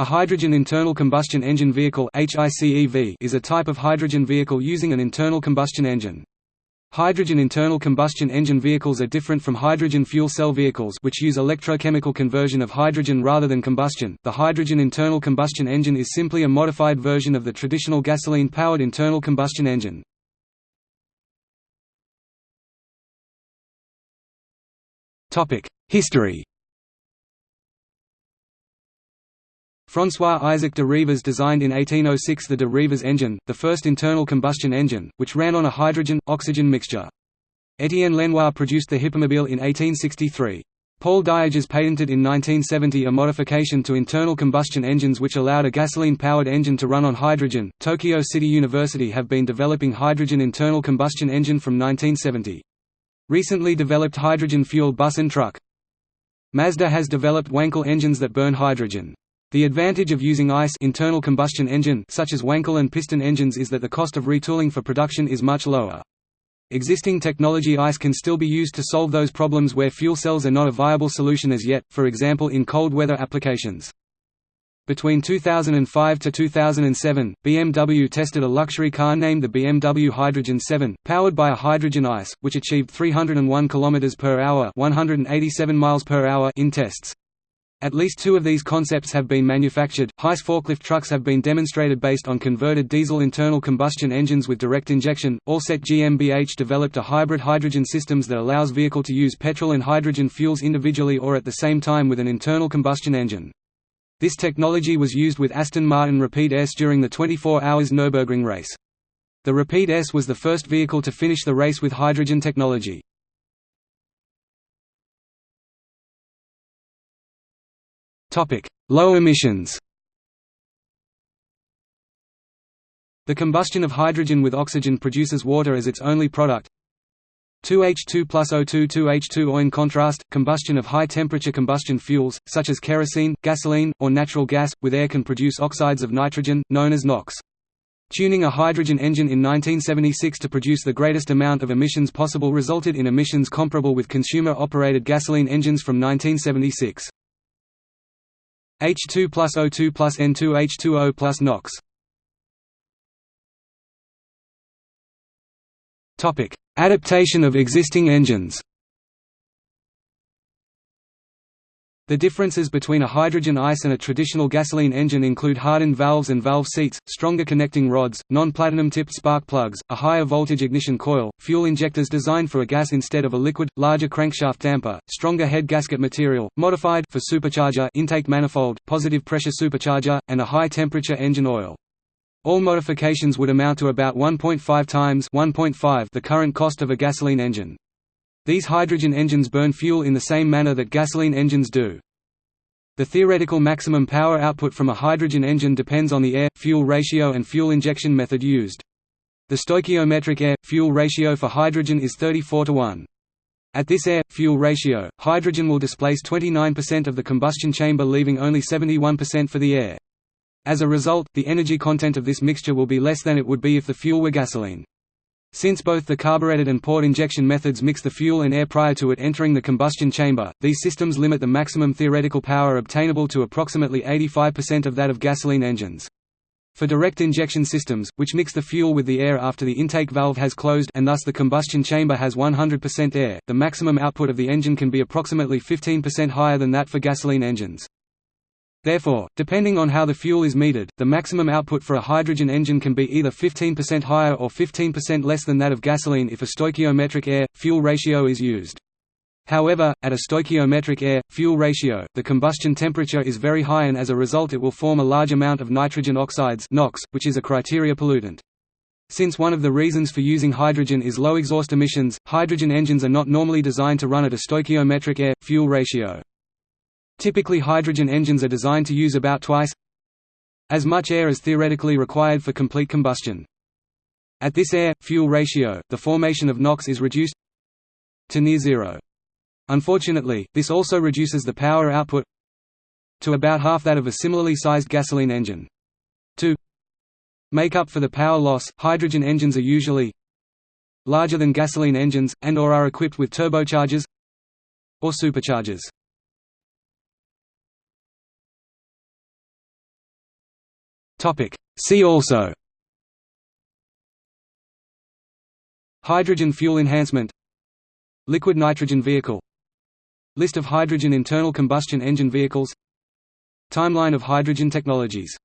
A hydrogen internal combustion engine vehicle is a type of hydrogen vehicle using an internal combustion engine. Hydrogen internal combustion engine vehicles are different from hydrogen fuel cell vehicles which use electrochemical conversion of hydrogen rather than combustion. The hydrogen internal combustion engine is simply a modified version of the traditional gasoline-powered internal combustion engine. Topic: History François Isaac de Rivaz designed in 1806 the de Rivaz engine, the first internal combustion engine, which ran on a hydrogen-oxygen mixture. Étienne Lenoir produced the Hippomobile in 1863. Paul Dieges patented in 1970 a modification to internal combustion engines which allowed a gasoline-powered engine to run on hydrogen. Tokyo City University have been developing hydrogen internal combustion engine from 1970. Recently developed hydrogen-fueled bus and truck. Mazda has developed Wankel engines that burn hydrogen. The advantage of using ICE internal combustion engine such as Wankel and piston engines is that the cost of retooling for production is much lower. Existing technology ICE can still be used to solve those problems where fuel cells are not a viable solution as yet, for example in cold weather applications. Between 2005 to 2007, BMW tested a luxury car named the BMW Hydrogen 7, powered by a hydrogen ICE, which achieved 301 km per hour, 187 miles per hour in tests. At least two of these concepts have been manufactured. HICE forklift trucks have been demonstrated based on converted diesel internal combustion engines with direct injection. Alset GmbH developed a hybrid hydrogen systems that allows vehicle to use petrol and hydrogen fuels individually or at the same time with an internal combustion engine. This technology was used with Aston Martin Rapide S during the 24 hours Nürburgring race. The Rapide S was the first vehicle to finish the race with hydrogen technology. Topic: Low emissions. The combustion of hydrogen with oxygen produces water as its only product. 2H2 plus O2 2H2O In contrast, combustion of high-temperature combustion fuels, such as kerosene, gasoline, or natural gas, with air can produce oxides of nitrogen, known as NOx. Tuning a hydrogen engine in 1976 to produce the greatest amount of emissions possible resulted in emissions comparable with consumer-operated gasoline engines from 1976. H2 plus O2 plus N2 H2O plus NOx. Adaptation of existing engines. The differences between a hydrogen ICE and a traditional gasoline engine include hardened valves and valve seats, stronger connecting rods, non-platinum tipped spark plugs, a higher voltage ignition coil, fuel injectors designed for a gas instead of a liquid, larger crankshaft damper, stronger head gasket material, modified for supercharger intake manifold, positive pressure supercharger, and a high temperature engine oil. All modifications would amount to about 1.5 times 1.5 the current cost of a gasoline engine. These hydrogen engines burn fuel in the same manner that gasoline engines do. The theoretical maximum power output from a hydrogen engine depends on the air-fuel ratio and fuel injection method used. The stoichiometric air-fuel ratio for hydrogen is 34 to 1. At this air-fuel ratio, hydrogen will displace 29% of the combustion chamber leaving only 71% for the air. As a result, the energy content of this mixture will be less than it would be if the fuel were gasoline. Since both the carbureted and port injection methods mix the fuel and air prior to it entering the combustion chamber, these systems limit the maximum theoretical power obtainable to approximately 85% of that of gasoline engines. For direct injection systems, which mix the fuel with the air after the intake valve has closed and thus the combustion chamber has 100% air, the maximum output of the engine can be approximately 15% higher than that for gasoline engines. Therefore, depending on how the fuel is metered, the maximum output for a hydrogen engine can be either 15% higher or 15% less than that of gasoline if a stoichiometric air-fuel ratio is used. However, at a stoichiometric air-fuel ratio, the combustion temperature is very high and as a result it will form a large amount of nitrogen oxides NOx, which is a criteria pollutant. Since one of the reasons for using hydrogen is low exhaust emissions, hydrogen engines are not normally designed to run at a stoichiometric air-fuel ratio. Typically hydrogen engines are designed to use about twice as much air as theoretically required for complete combustion. At this air-fuel ratio, the formation of NOx is reduced to near zero. Unfortunately, this also reduces the power output to about half that of a similarly sized gasoline engine. To make up for the power loss, hydrogen engines are usually larger than gasoline engines, and or are equipped with turbochargers or superchargers. See also. Hydrogen fuel enhancement. Liquid nitrogen vehicle. List of hydrogen internal combustion engine vehicles. Timeline of hydrogen technologies